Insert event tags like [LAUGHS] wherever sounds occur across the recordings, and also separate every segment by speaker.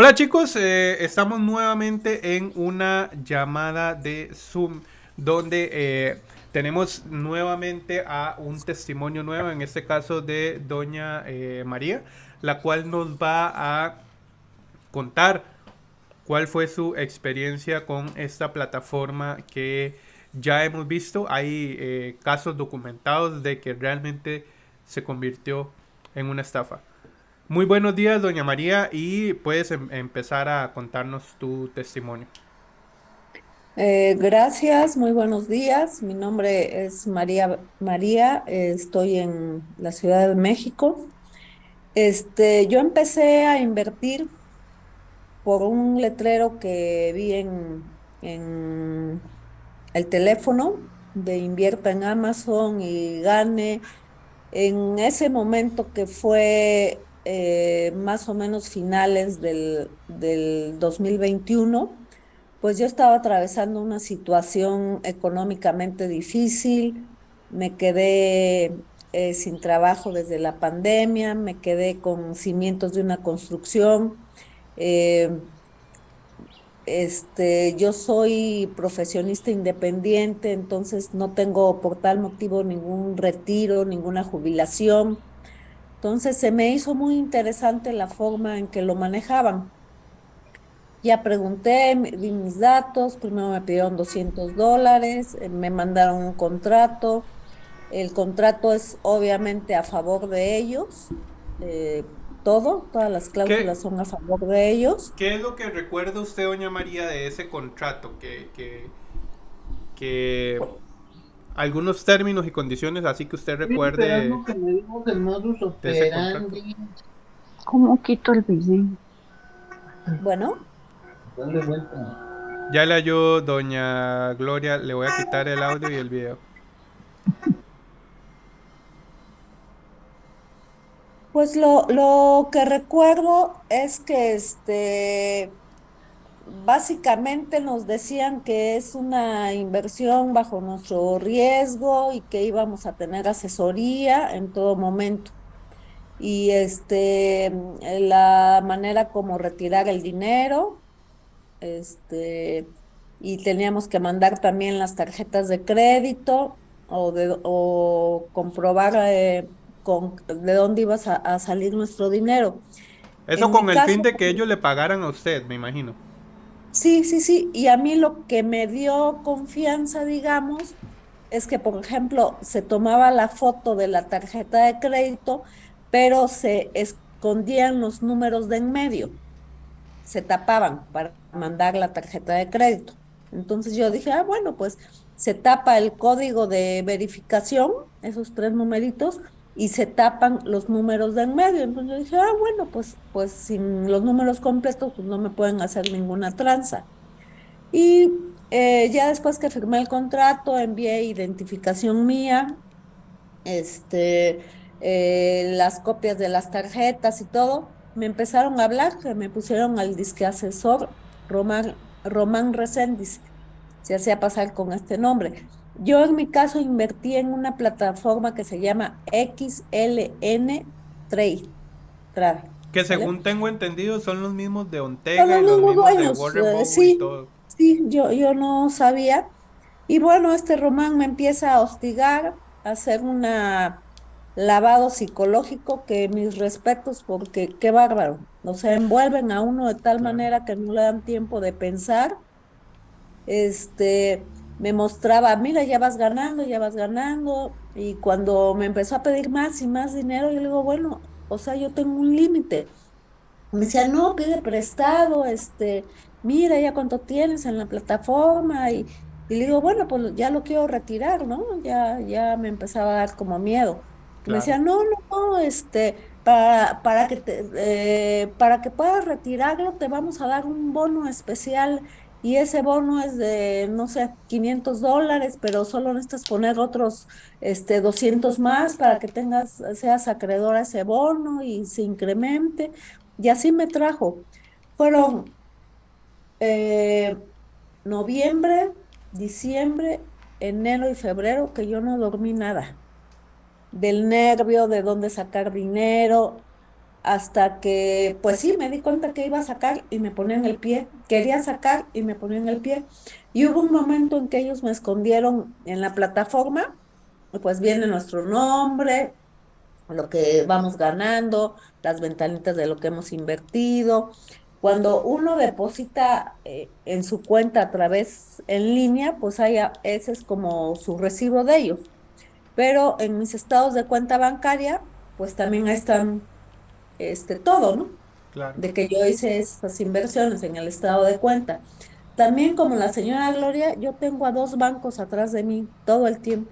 Speaker 1: Hola chicos, eh, estamos nuevamente en una llamada de Zoom donde eh, tenemos nuevamente a un testimonio nuevo, en este caso de doña eh, María, la cual nos va a contar cuál fue su experiencia con esta plataforma que ya hemos visto. Hay casos documentados de que realmente se convirtió en una estafa. Muy buenos días, doña María, y puedes em- empezar a contarnos tu testimonio.
Speaker 2: Eh, gracias, muy buenos días. Mi nombre es María María, estoy en la Ciudad de México. Este, yo empecé a invertir por un letrero que vi en, en el teléfono de invierta en Amazon y gane. En ese momento que fue eh, más o menos finales del, del 2021 pues yo estaba atravesando una situación económicamente difícil, me quedé eh, sin trabajo desde la pandemia, me quedé con cimientos de una construcción. eh, este, yo soy profesionista independiente, entonces no tengo por tal motivo ningún retiro, ninguna jubilación. Entonces se me hizo muy interesante la forma en que lo manejaban. Ya pregunté, di mis datos, primero me pidieron 200 dólares, eh, me mandaron un contrato. El contrato es obviamente a favor de ellos, eh, todo, todas las
Speaker 1: ¿Qué,
Speaker 2: cláusulas son a favor de ellos.
Speaker 1: qué es lo que recuerda usted, doña María, de ese contrato? Que, que, que algunos términos y condiciones así que usted recuerde
Speaker 3: que me digas el modus operandi.
Speaker 4: ¿Cómo quito el video?
Speaker 2: Bueno,
Speaker 3: Dale vuelta.
Speaker 1: Ya le ayudó doña Gloria, le voy a quitar el audio y el video.
Speaker 2: pues lo, lo que recuerdo es que este, básicamente nos decían que es una inversión bajo nuestro riesgo y que íbamos a tener asesoría en todo momento. y este, la manera como retirar el dinero, este, y teníamos que mandar también las tarjetas de crédito o, de, o comprobar eh, con, de dónde ibas a, a salir nuestro dinero.
Speaker 1: Eso
Speaker 2: En
Speaker 1: con el fin de que ellos le pagaran a usted, me imagino.
Speaker 2: Sí, sí, sí, y a mí lo que me dio confianza, digamos, es que, por ejemplo, se tomaba la foto de la tarjeta de crédito, pero se escondían los números de en medio. se tapaban para mandar la tarjeta de crédito. Entonces yo dije, ah, bueno, pues se tapa el código de verificación, esos tres numeritos, y se tapan los números de en medio. Entonces yo dije, ah, bueno, pues, pues sin los números completos, pues no me pueden hacer ninguna tranza. Y eh, ya después que firmé el contrato, envié identificación mía, este, eh, las copias de las tarjetas y todo, me empezaron a hablar, me pusieron al disque asesor Román, Román Reséndiz, se hacía pasar con este nombre. Yo en mi caso invertí en una plataforma que se llama XLN Trade, Trade,
Speaker 1: Que
Speaker 2: ¿vale?
Speaker 1: según tengo entendido son los mismos de Ontega
Speaker 2: los
Speaker 1: y los
Speaker 2: mismos
Speaker 1: de Warren
Speaker 2: eh,
Speaker 1: y
Speaker 2: sí,
Speaker 1: todo.
Speaker 2: sí, yo, yo no sabía. Y bueno, este Román me empieza a hostigar, a hacer una lavado psicológico que mis respetos, porque qué bárbaro. O sea, envuelven a uno de tal
Speaker 1: Claro.
Speaker 2: manera que no le dan tiempo de pensar. Este, me mostraba, mira, ya vas ganando, ya vas ganando. Y cuando me empezó a pedir más y más dinero, yo le digo, bueno, o sea, yo tengo un límite. Me decía, no, pide prestado, este, mira ya cuánto tienes en la plataforma y, y le digo, bueno, pues ya lo quiero retirar, ¿no? Ya, ya me empezaba a dar como miedo. Me decía, no, no, no, este, para, para que te, eh, para que puedas retirarlo, te vamos a dar un bono especial y ese bono es de, no sé, 500 dólares, pero solo necesitas poner otros, este, 200 más para que tengas, seas acreedor a ese bono y se incremente. Y así me trajo. Fueron eh, noviembre, diciembre, enero y febrero que yo no dormí nada. Del nervio, de dónde sacar dinero. hasta que, pues sí, me di cuenta que iba a sacar y me ponía en el pie. Quería sacar y me ponía en el pie. Y hubo un momento en que ellos me escondieron en la plataforma, pues viene nuestro nombre, lo que vamos ganando, las ventanitas de lo que hemos invertido. Cuando uno deposita eh, en su cuenta a través en línea, pues hay, ese es como su recibo de ellos. Pero en mis estados de cuenta bancaria, pues también están este, todo, ¿no?
Speaker 1: Claro.
Speaker 2: De que yo hice esas inversiones en el estado de cuenta. También como la señora Gloria, yo tengo a dos bancos atrás de mí todo el tiempo.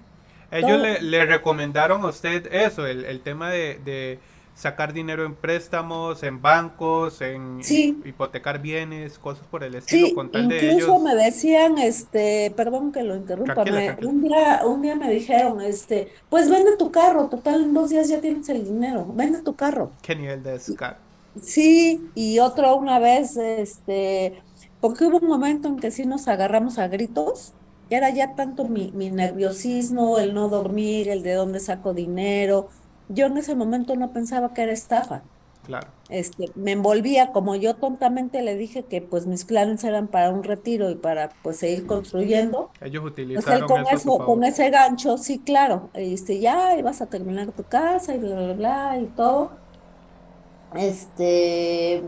Speaker 1: Ellos
Speaker 2: Todo.
Speaker 1: le, le recomendaron a usted eso, el, el tema de, de sacar dinero en préstamos, en bancos, en
Speaker 2: Sí.
Speaker 1: hipotecar bienes, cosas por el estilo,
Speaker 2: Sí,
Speaker 1: con tal de
Speaker 2: incluso
Speaker 1: ellos.
Speaker 2: me decían, este, perdón que lo interrumpa,
Speaker 1: Tranquila,
Speaker 2: me-
Speaker 1: tranquila.
Speaker 2: un día, un día me dijeron, este, pues vende tu carro, total, en dos días ya tienes el dinero, vende tu carro.
Speaker 1: ¿Qué nivel de descaro?
Speaker 2: Sí, y otro una vez, este, porque hubo un momento en que sí nos agarramos a gritos, y era ya tanto mi, mi nerviosismo, el no dormir, el de dónde saco dinero. Yo en ese momento no pensaba que era estafa.
Speaker 1: Claro.
Speaker 2: Este, me envolvía, como yo tontamente le dije que pues mis planes eran para un retiro y para pues seguir construyendo.
Speaker 1: Ellos
Speaker 2: Pues él
Speaker 1: utilizaron
Speaker 2: con
Speaker 1: eso
Speaker 2: con ese gancho, sí, claro, este, ya ibas a terminar tu casa y bla, bla, bla, y todo. Este,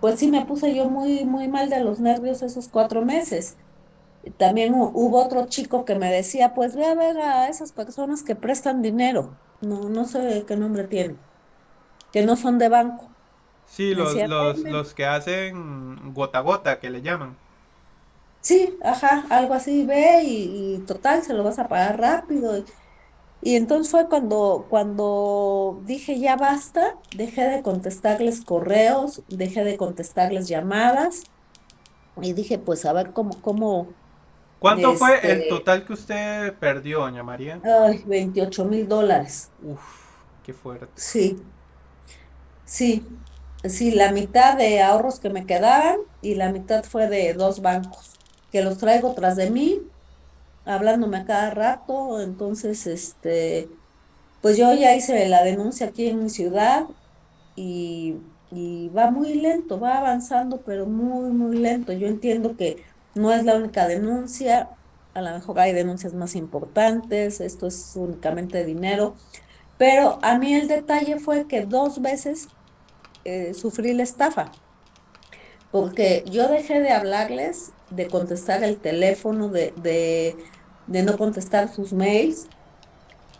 Speaker 2: pues sí me puse yo muy, muy mal de los nervios esos cuatro meses. También hu- hubo otro chico que me decía, pues ve a ver a esas personas que prestan dinero. No, no sé qué nombre tienen, que no son de banco.
Speaker 1: Sí, los,
Speaker 2: decía,
Speaker 1: los, los que hacen gota a gota, que le llaman.
Speaker 2: Sí, ajá, algo así, ve y, y total, se lo vas a pagar rápido. Y, y entonces fue cuando, cuando dije ya basta, dejé de contestarles correos, dejé de contestarles llamadas y dije pues a ver cómo, cómo,
Speaker 1: ¿Cuánto fue el
Speaker 2: este,
Speaker 1: total que usted perdió, doña María?
Speaker 2: ay, 28 mil dólares.
Speaker 1: Uf, qué fuerte.
Speaker 2: Sí, sí, sí, la mitad de ahorros que me quedaban y la mitad fue de dos bancos, que los traigo tras de mí, hablándome a cada rato, entonces, este, pues yo ya hice la denuncia aquí en mi ciudad y, va muy lento, va avanzando, pero muy, muy lento. Yo entiendo que no es la única denuncia, a lo mejor hay denuncias más importantes, esto es únicamente dinero, pero a mí el detalle fue que dos veces eh, sufrí la estafa, porque yo dejé de hablarles, de contestar el teléfono, de, de no contestar sus mails.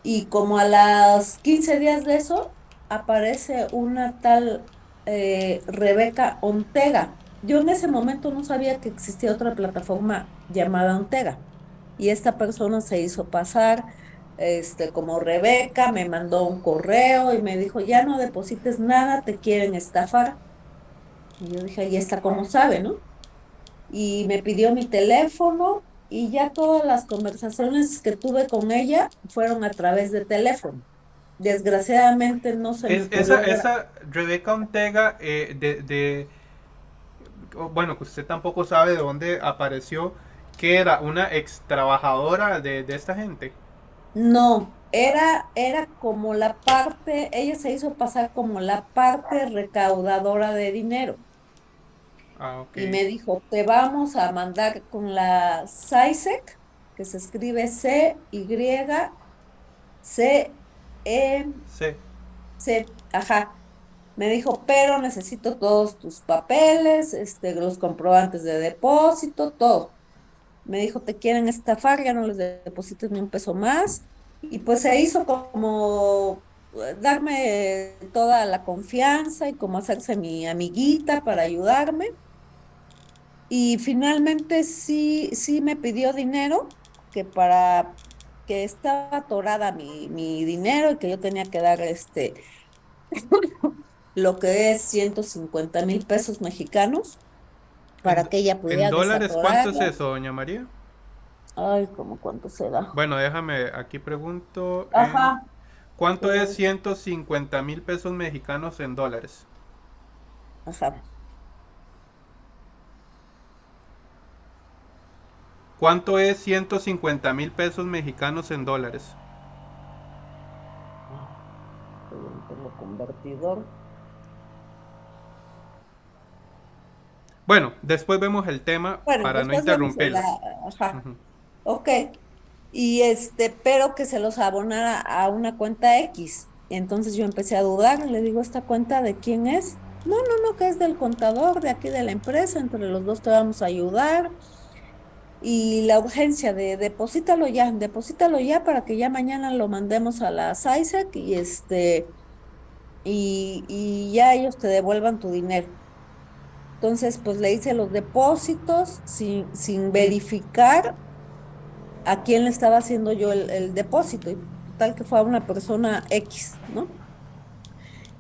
Speaker 2: Y como a las 15 días de eso, aparece una tal eh, Rebeca Ontega. Yo en ese momento no sabía que existía otra plataforma llamada Ontega. Y esta persona se hizo pasar este, como Rebeca, me mandó un correo y me dijo, ya no deposites nada, te quieren estafar. Y yo dije, ahí está como sabe, ¿no? Y me pidió mi teléfono y ya todas las conversaciones que tuve con ella fueron a través de teléfono. Desgraciadamente no se me
Speaker 1: Es,
Speaker 2: ocurrió
Speaker 1: esa, Rebeca Ortega, eh, de, bueno, que usted tampoco sabe de dónde apareció, que era una ex trabajadora de, de esta gente.
Speaker 2: No, era, era como la parte, ella se hizo pasar como la parte recaudadora de dinero.
Speaker 1: Ah.
Speaker 2: Y me dijo, te vamos a mandar con la SAISEC, que se escribe C, Y, C, E. C, ajá. Me dijo, pero necesito todos tus papeles, este, los comprobantes de depósito, todo. Me dijo, te quieren estafar, ya no les deposites ni un peso más. Y pues se hizo como eh, darme toda la confianza y como hacerse mi amiguita para ayudarme. Y finalmente sí, sí me pidió dinero, que para que estaba atorada mi, mi dinero y que yo tenía que dar este [LAUGHS] lo que es 150 mil pesos mexicanos para
Speaker 1: En,
Speaker 2: que ella
Speaker 1: en
Speaker 2: pudiera
Speaker 1: dólares, ¿cuánto es eso, doña María?
Speaker 2: Ay, ¿cómo cuánto será?
Speaker 1: Bueno, déjame, aquí pregunto, en,
Speaker 2: Ajá,
Speaker 1: ¿cuánto es
Speaker 2: eh,
Speaker 1: 150 mil pesos mexicanos en dólares?
Speaker 2: ajá.
Speaker 1: ¿Cuánto es 150 mil pesos mexicanos en dólares?
Speaker 2: Tengo convertidor.
Speaker 1: Bueno, después vemos el tema para no
Speaker 2: interrumpir. Ajá. Ok. Y este, pero que se los abonara a una cuenta X. Entonces yo empecé a dudar, le digo, ¿esta cuenta de quién es? No, no, no, que es del contador de aquí de la empresa, entre los dos te vamos a ayudar. Y la urgencia de deposítalo ya, deposítalo ya para que ya mañana lo mandemos a la SAISEC y este, y, y ya ellos te devuelvan tu dinero. Entonces, pues le hice los depósitos sin, sin verificar a quién le estaba haciendo yo el, el depósito, y tal que fue a una persona X, ¿no?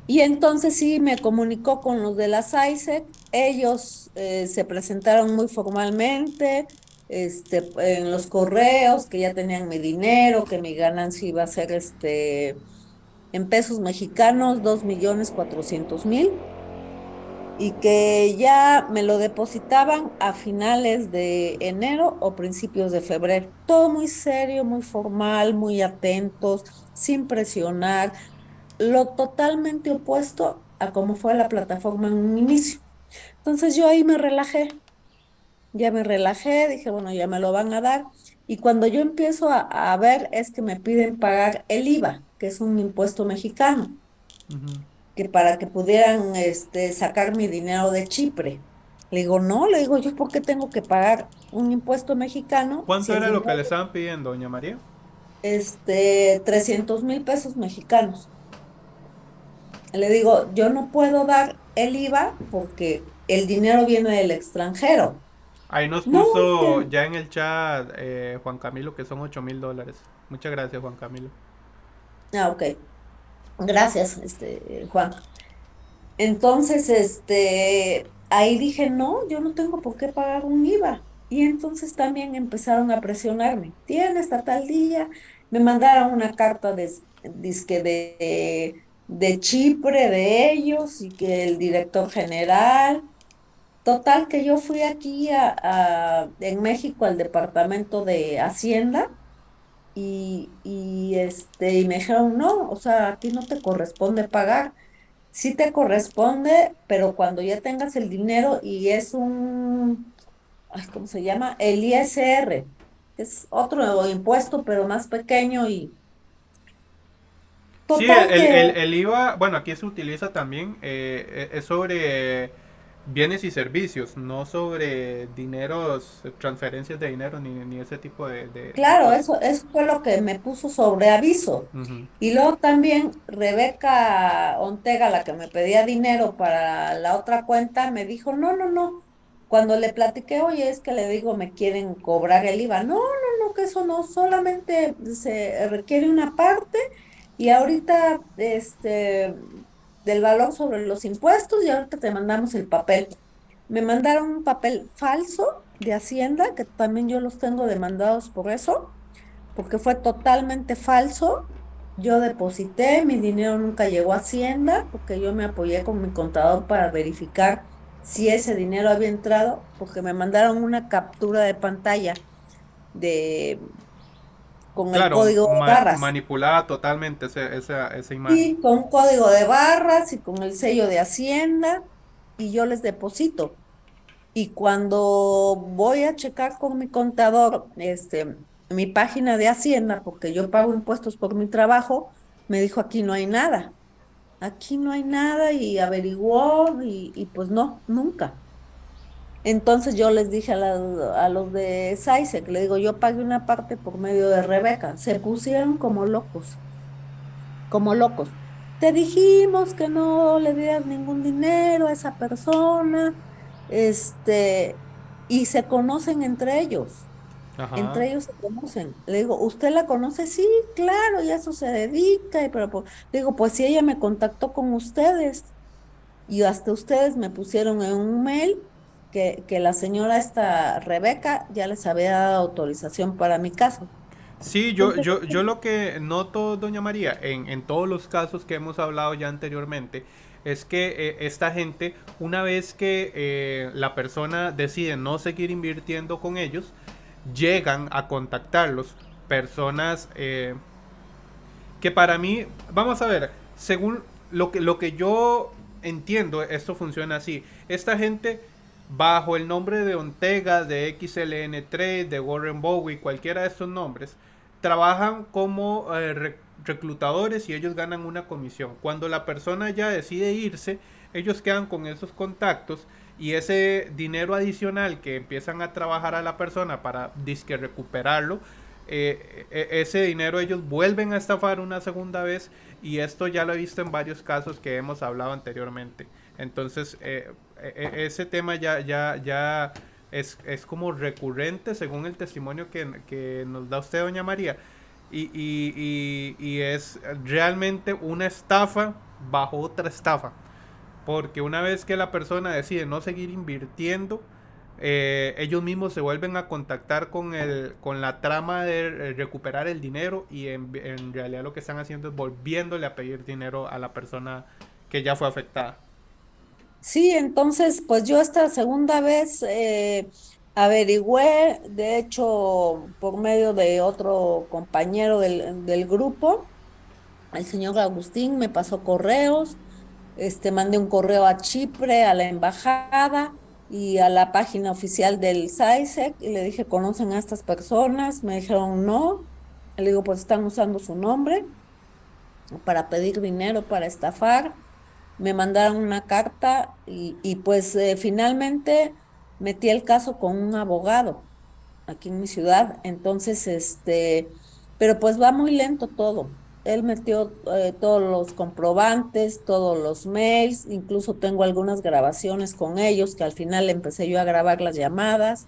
Speaker 2: Y entonces sí me comunicó con los de la SAISEC, ellos eh, se presentaron muy formalmente, este, en los correos, que ya tenían mi dinero, que mi ganancia iba a ser este, en pesos mexicanos, dos millones cuatrocientos mil y que ya me lo depositaban a finales de enero o principios de febrero. Todo muy serio, muy formal, muy atentos, sin presionar, lo totalmente opuesto a cómo fue la plataforma en un inicio. Entonces yo ahí me relajé, ya me relajé, dije, bueno, ya me lo van a dar. Y cuando yo empiezo a, a ver es que me piden pagar el IVA, que es un impuesto mexicano que para que pudieran este, sacar mi dinero de Chipre. Le digo, no, le digo, ¿yo por qué tengo que pagar un impuesto mexicano?
Speaker 1: ¿Cuánto
Speaker 2: si
Speaker 1: era lo que le estaban pidiendo, doña María?
Speaker 2: Este, 300 mil pesos mexicanos. Le digo, yo no puedo dar el IVA porque el dinero viene del extranjero.
Speaker 1: Ahí nos
Speaker 2: No,
Speaker 1: puso ya en el chat eh, Juan Camilo que son 8 mil dólares. Muchas gracias, Juan Camilo.
Speaker 2: Ah, ok. Gracias, este, Juan. Entonces, este, ahí dije, no, yo no tengo por qué pagar un IVA. Y entonces también empezaron a presionarme. Tienes hasta tal día. Me mandaron una carta de, de, de Chipre de ellos y que el director general. Total, que yo fui aquí a, a- en México al departamento de Hacienda y, y, este, y me dijeron, no, o sea, a ti no te corresponde pagar. Sí te corresponde, pero cuando ya tengas el dinero y es un, ay, ¿cómo se llama? El ISR, es otro impuesto, pero más pequeño y
Speaker 1: Sí,
Speaker 2: total
Speaker 1: el,
Speaker 2: que-
Speaker 1: el- el IVA, bueno, aquí se utiliza también, eh, es sobre bienes y servicios, no sobre dineros, transferencias de dinero, ni, ni ese tipo de... de-
Speaker 2: claro, eso, eso fue lo que me puso sobre aviso. Y luego también Rebeca Ontega, la que me pedía dinero para la otra cuenta, me dijo, no, no, no. Cuando le platiqué, oye, es que le digo, me quieren cobrar el IVA. No, no, no, que eso no, solamente se requiere una parte y ahorita, este, del valor sobre los impuestos y ahorita te mandamos el papel. Me mandaron un papel falso de Hacienda, que también yo los tengo demandados por eso, porque fue totalmente falso. Yo deposité, mi dinero nunca llegó a Hacienda, porque yo me apoyé con mi contador para verificar si ese dinero había entrado, porque me mandaron una captura de pantalla de con el código de
Speaker 1: ma-
Speaker 2: barras.
Speaker 1: manipulada totalmente ese- esa, esa imagen.
Speaker 2: Sí, con un código de barras y con el sello de Hacienda y yo les deposito. Y cuando voy a checar con mi contador, este, mi página de Hacienda, porque yo pago impuestos por mi trabajo, me dijo aquí no hay nada. Aquí no hay nada y averiguó y, y pues no, nunca. Entonces yo les dije a, las- a los de SAISEC, le digo, yo pagué una parte por medio de Rebeca. Se pusieron como locos, como locos. Te dijimos que no le dieras ningún dinero a esa persona, este, y se conocen entre ellos.
Speaker 1: Ajá.
Speaker 2: Entre ellos se conocen. Le digo, ¿usted la conoce? Sí, claro, y a eso se dedica. Y pero pues, le digo, pues si ella me contactó con ustedes y hasta ustedes me pusieron en un mail que, que la señora esta Rebeca ya les había dado autorización para mi caso.
Speaker 1: Sí, yo, yo, yo lo que noto, doña María, en, en todos los casos que hemos hablado ya anteriormente, es que eh, esta gente, una vez que eh, la persona decide no seguir invirtiendo con ellos, llegan a contactarlos personas eh, que para mí, vamos a ver, según lo que, lo que yo entiendo, esto funciona así. Esta gente bajo el nombre de Ontega, de XLN3, de Warren Bowie, cualquiera de estos nombres, trabajan como eh, re- reclutadores y ellos ganan una comisión. Cuando la persona ya decide irse, ellos quedan con esos contactos y ese dinero adicional que empiezan a trabajar a la persona para disque recuperarlo, eh, e- ese dinero ellos vuelven a estafar una segunda vez y esto ya lo he visto en varios casos que hemos hablado anteriormente. Entonces, eh, e- e- ese tema ya, ya, ya es, es como recurrente según el testimonio que, que nos da usted, doña María. Y, y- y- es realmente una estafa bajo otra estafa. Porque una vez que la persona decide no seguir invirtiendo, eh, ellos mismos se vuelven a contactar con, el, con la trama de eh, recuperar el dinero y en realidad lo que están haciendo es volviéndole a pedir dinero a la persona que ya fue afectada.
Speaker 2: Sí, entonces, pues yo esta segunda vez eh, averigüé, de hecho, por medio de otro compañero del, del grupo, el señor Agustín me pasó correos, este, mandé un correo a Chipre, a la embajada y a la página oficial del SAISEC y le dije, ¿conocen a estas personas? Me dijeron no. Le digo, pues están usando su nombre para pedir dinero, para estafar. Me mandaron una carta y, pues eh, finalmente metí el caso con un abogado aquí en mi ciudad. Entonces, este, pero pues va muy lento todo. Él metió eh, todos los comprobantes, todos los mails, incluso tengo algunas grabaciones con ellos que al final empecé yo a grabar las llamadas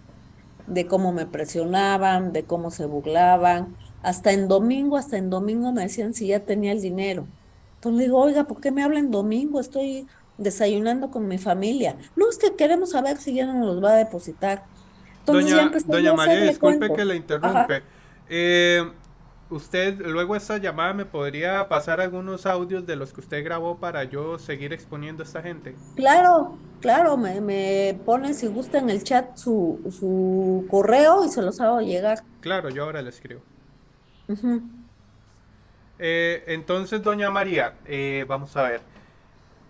Speaker 2: de cómo me presionaban, de cómo se burlaban. Hasta en domingo, hasta en domingo me decían si ya tenía el dinero. Entonces le digo, oiga, ¿por qué me hablan domingo? Estoy desayunando con mi familia. No, es que queremos saber si ya no nos los va a depositar. Entonces
Speaker 1: Doña, María, disculpe que la interrumpe. Eh, usted, luego esta llamada, ¿me podría pasar algunos audios de los que usted grabó para yo seguir exponiendo a esta gente?
Speaker 2: Claro, claro, me, me pone si gusta en el chat su, su correo y se los hago llegar.
Speaker 1: Claro, yo ahora le escribo.
Speaker 2: Ujú.
Speaker 1: Eh, entonces, doña María, eh, vamos a ver.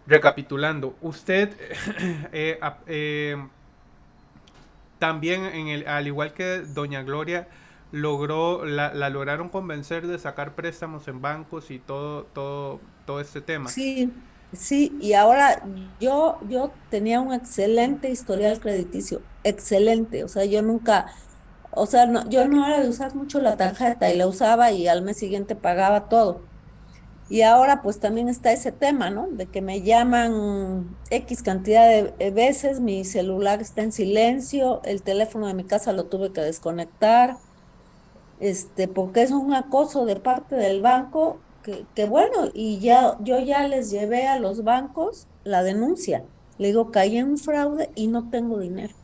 Speaker 1: Recapitulando, usted [CLEARS THROAT] eh, eh, también, en el, al igual que doña Gloria, logró, la, la lograron convencer de sacar préstamos en bancos y todo, todo, todo este tema.
Speaker 2: Sí, sí, y ahora yo, yo tenía un excelente historial crediticio, excelente, o sea, yo nunca, o sea, no, yo no era de usar mucho la tarjeta y la usaba y al mes siguiente pagaba todo. Y ahora pues también está ese tema, ¿no? De que me llaman X cantidad de veces, mi celular está en silencio, el teléfono de mi casa lo tuve que desconectar, este, porque es un acoso de parte del banco, que, que bueno, y ya, yo ya les llevé a los bancos la denuncia. Le digo, caí en un fraude y no tengo dinero.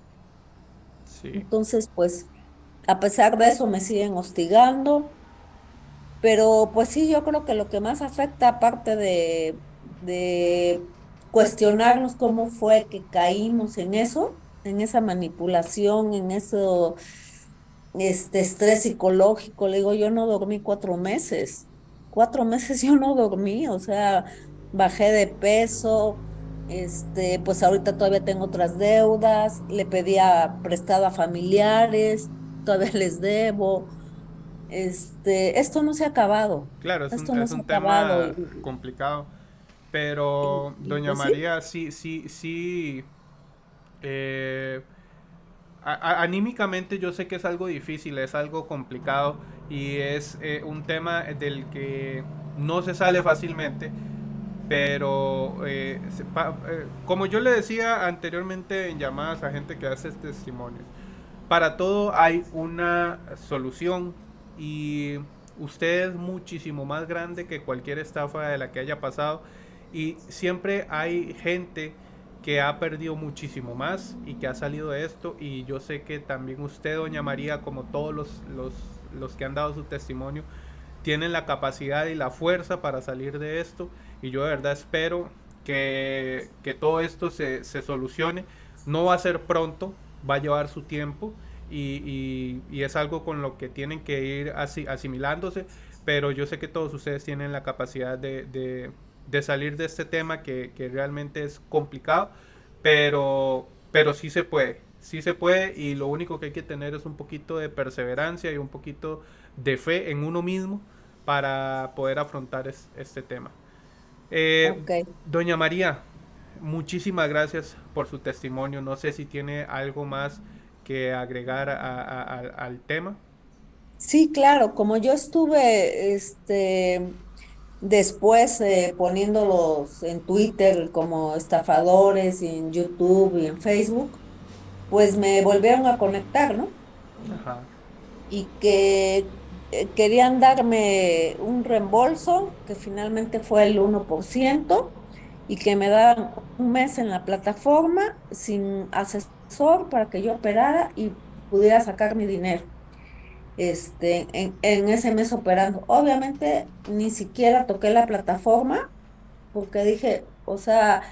Speaker 1: Sí.
Speaker 2: Entonces, pues, a pesar de eso me siguen hostigando. Pero pues sí, yo creo que lo que más afecta, aparte de, de cuestionarnos cómo fue que caímos en eso, en esa manipulación, en eso, este estrés psicológico, le digo, yo no dormí cuatro meses, cuatro meses yo no dormí, o sea, bajé de peso, este, pues ahorita todavía tengo otras deudas, le pedía prestado a familiares, todavía [LAUGHS] les debo. Este, esto no se ha acabado.
Speaker 1: Claro, es
Speaker 2: Esto
Speaker 1: un,
Speaker 2: no
Speaker 1: es un tema
Speaker 2: acabado.
Speaker 1: complicado. Pero,
Speaker 2: y
Speaker 1: doña
Speaker 2: pues sí.
Speaker 1: María, sí, sí, sí. eh, a- a- anímicamente yo sé que es algo difícil, es algo complicado y es eh, un tema del que no se sale fácilmente. Pero, eh, se- pa- eh, como yo le decía anteriormente en llamadas a gente que hace testimonios, para todo hay una solución y usted es muchísimo más grande que cualquier estafa de la que haya pasado y siempre hay gente que ha perdido muchísimo más y que ha salido de esto y yo sé que también usted, doña María, como todos los, los, los que han dado su testimonio, tienen la capacidad y la fuerza para salir de esto y yo de verdad espero que, que todo esto se, se solucione. No va a ser pronto, va a llevar su tiempo y, y- y es algo con lo que tienen que ir asi- asimilándose, pero yo sé que todos ustedes tienen la capacidad de, de- de salir de este tema que, que realmente es complicado, pero pero sí se puede, sí se puede y lo único que hay que tener es un poquito de perseverancia y un poquito de fe en uno mismo para poder afrontar es, este tema. Eh. Doña María, muchísimas gracias por su testimonio. No sé si tiene algo más que agregar a- a- a- al tema.
Speaker 2: Sí, claro, como yo estuve este, después eh, poniéndolos en Twitter como estafadores y en YouTube y en Facebook, pues me volvieron a conectar, ¿no?
Speaker 1: Ajá.
Speaker 2: Y que eh, querían darme un reembolso, que finalmente fue el 1%, y que me daban un mes en la plataforma sin asesor para que yo operara y pudiera sacar mi dinero este, en, ese mes operando. Obviamente ni siquiera toqué la plataforma porque dije, o sea,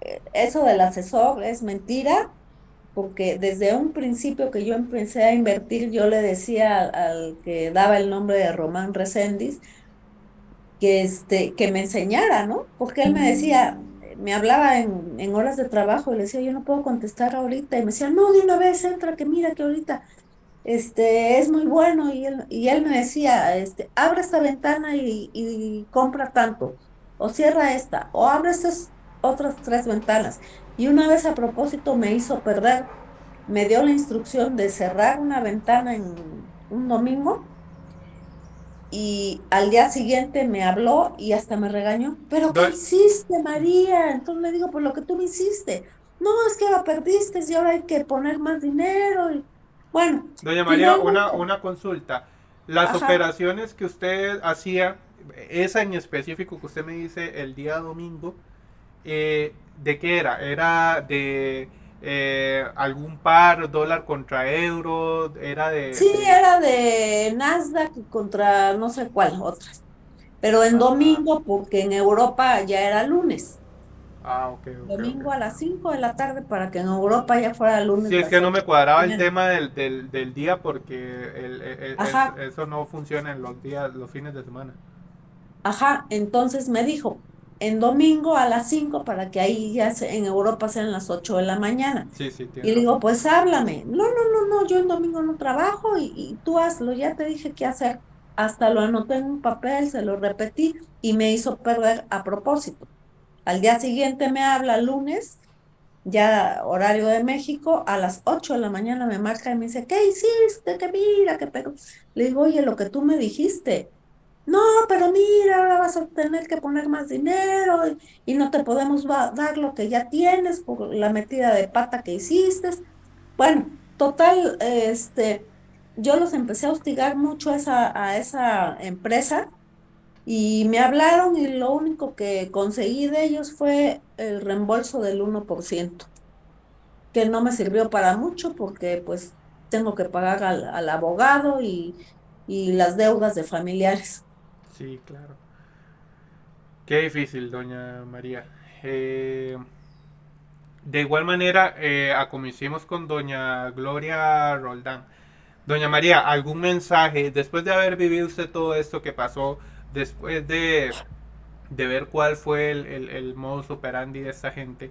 Speaker 2: eh, eso del asesor es mentira, porque desde un principio que yo empecé a invertir, yo le decía al, al que daba el nombre de Román Reséndiz que, este, que me enseñara, ¿no? Porque él me decía, me hablaba en, en horas de trabajo y le decía, yo no puedo contestar ahorita. Y me decía, no, de una vez entra, que mira que ahorita este, es muy bueno. Y él, y él me decía, este, abre esta ventana y, y compra tanto, o cierra esta, o abre estas otras tres ventanas. Y una vez a propósito me hizo perder, me dio la instrucción de cerrar una ventana en un domingo y al día siguiente me habló y hasta me regañó. ¿Pero qué hiciste, María? Entonces le digo, pues lo que tú me hiciste. No, es que la perdiste y ahora hay que poner más dinero. Y... Bueno,
Speaker 1: Doña María, una, una consulta. Las
Speaker 2: Ajá.
Speaker 1: operaciones que usted hacía, esa en específico que usted me dice el día domingo, eh, ¿de qué era? ¿Era de eh, algún par dólar contra euro? ¿Era de...?
Speaker 2: Sí,
Speaker 1: de-
Speaker 2: era de Nasdaq contra no sé cuál, otras. Pero en
Speaker 1: Ajá.
Speaker 2: domingo, porque en Europa ya era lunes.
Speaker 1: Ah, ok,
Speaker 2: Domingo a las 5 de la tarde para que en Europa ya fuera lunes.
Speaker 1: Sí, es que no me cuadraba el tema del, del, del día porque el- eso no funciona en los días, los fines de semana.
Speaker 2: Ajá, entonces me dijo, en domingo a las 5 para que ahí ya se- en Europa sean las 8 de la mañana.
Speaker 1: Sí, sí,
Speaker 2: Y le digo, pues háblame. No, no, no, no, yo en domingo no trabajo y, y tú hazlo, ya te dije qué hacer. Hasta lo anoté en un papel, se lo repetí y me hizo perder a propósito. Al día siguiente me habla lunes, ya horario de México, a las 8 de la mañana me marca y me dice, ¿qué hiciste? Que mira, que pegó. Le digo, oye, lo que tú me dijiste. No, pero mira, ahora vas a tener que poner más dinero y, no te podemos dar lo que ya tienes por la metida de pata que hiciste. Bueno, total, este, yo los empecé a hostigar mucho a esa, a esa empresa y me hablaron y lo único que conseguí de ellos fue el reembolso del 1%, que no me sirvió para mucho porque pues tengo que pagar al, al abogado y, y las deudas de familiares.
Speaker 1: Sí, claro. Qué difícil, doña María. Eh, de igual manera, eh, con doña Gloria Roldán. Doña María, ¿algún mensaje después de haber vivido usted todo esto que pasó, después de, de ver cuál fue el, el, el modus operandi de esta gente?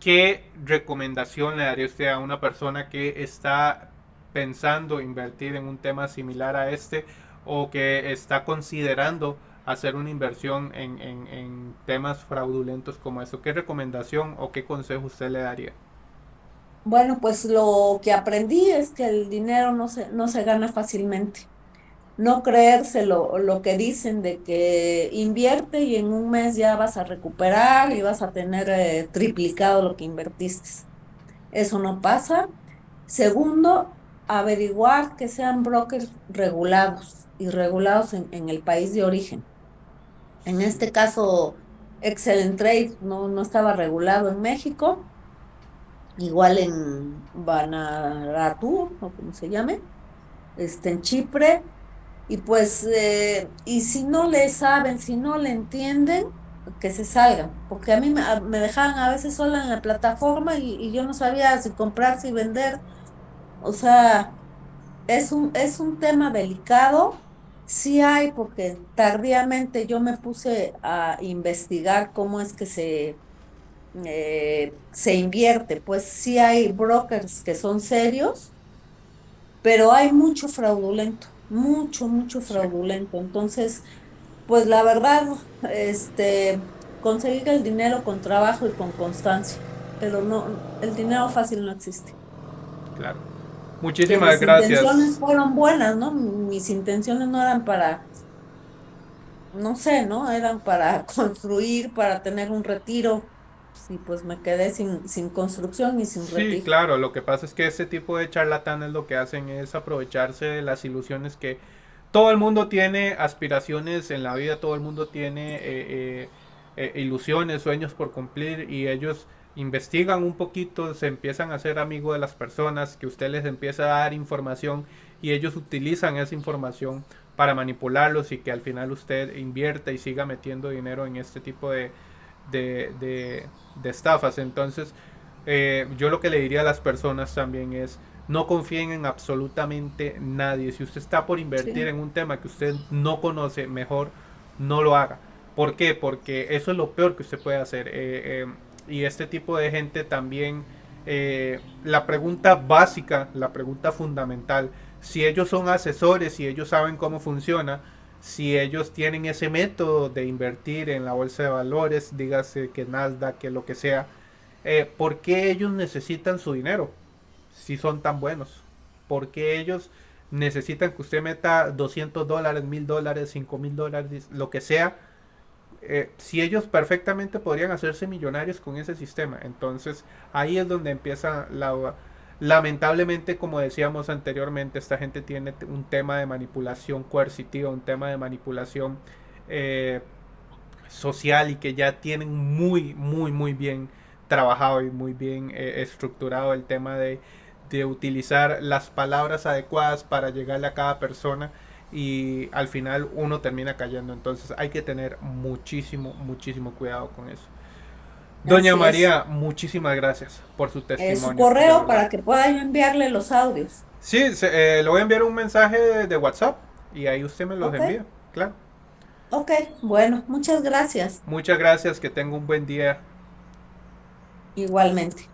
Speaker 1: ¿Qué recomendación le daría usted a una persona que está pensando invertir en un tema similar a este o que está considerando hacer una inversión en, en- temas fraudulentos como eso? ¿Qué recomendación o qué consejo usted le daría?
Speaker 2: Bueno, pues lo que aprendí es que el dinero no se, no se gana fácilmente. No creerse lo, lo que dicen de que invierte y en un mes ya vas a recuperar y vas a tener eh, triplicado lo que invertiste. Eso no pasa. Segundo, averiguar que sean brokers regulados y regulados en, el país de origen. En este caso, Excellent Trade no, no estaba regulado en México, igual en Vanuatu, o como se llame, este, en Chipre. Y pues, eh, y si no le saben, si no le entienden, que se salgan, porque a mí me, me dejaban a veces sola en la plataforma y, y yo no sabía si comprar, si vender. O sea, es un, es un tema delicado. Sí hay, porque tardíamente yo me puse a investigar cómo es que se, eh, se invierte. Pues sí hay brokers que son serios, pero hay mucho fraudulento, mucho, mucho fraudulento. Entonces, pues la verdad, este, conseguir el dinero con trabajo y con constancia, pero no, el dinero fácil no existe.
Speaker 1: Claro. Muchísimas
Speaker 2: mis intenciones
Speaker 1: gracias.
Speaker 2: fueron buenas, ¿no? Mis intenciones no eran para, no sé, ¿no? Eran para [LAUGHS] construir, para tener un retiro. Y pues me quedé sin, sin construcción y sin
Speaker 1: Sí,
Speaker 2: retiro.
Speaker 1: claro, lo que pasa es que ese tipo de charlatanes lo que hacen es aprovecharse de las ilusiones que todo el mundo tiene aspiraciones en la vida, todo el mundo tiene eh, eh, eh, ilusiones, sueños por cumplir y ellos investigan un poquito, se empiezan a hacer amigos de las personas, que usted les empieza a dar información y ellos utilizan esa información para manipularlos y que al final usted invierta y siga metiendo dinero en este tipo de, de, de, de estafas. Entonces, eh, yo lo que le diría a las personas también es no confíen en absolutamente nadie. Si usted está por invertir
Speaker 2: Sí,
Speaker 1: en un tema que usted no conoce, mejor no lo haga. ¿Por qué? Porque eso es lo peor que usted puede hacer. Eh, eh, y este tipo de gente también, eh, la pregunta básica, la pregunta fundamental, si ellos son asesores, si ellos saben cómo funciona, si ellos tienen ese método de invertir en la bolsa de valores, dígase que Nasdaq, que lo que sea, eh, ¿por qué ellos necesitan su dinero si son tan buenos? ¿Por qué ellos necesitan que usted meta 200 dólares, 1000 dólares, 5000 dólares, lo que sea? Eh, si ellos perfectamente podrían hacerse millonarios con ese sistema. Entonces ahí es donde empieza la... Lamentablemente, como decíamos anteriormente, esta gente tiene un tema de manipulación coercitiva, un tema de manipulación eh, social y que ya tienen muy, muy, muy bien trabajado y muy bien eh, estructurado el tema de, de utilizar las palabras adecuadas para llegarle a cada persona y al final uno termina cayendo. Entonces hay que tener muchísimo, muchísimo cuidado con eso. Doña
Speaker 2: así es.
Speaker 1: María, muchísimas gracias por su
Speaker 2: su
Speaker 1: testimonio, de
Speaker 2: correo para que pueda yo enviarle los audios.
Speaker 1: Sí, se- eh, le voy a enviar un mensaje de, de WhatsApp y ahí usted me los envía. Claro.
Speaker 2: ok, bueno, muchas gracias.
Speaker 1: Muchas gracias, que tenga un buen día.
Speaker 2: Igualmente.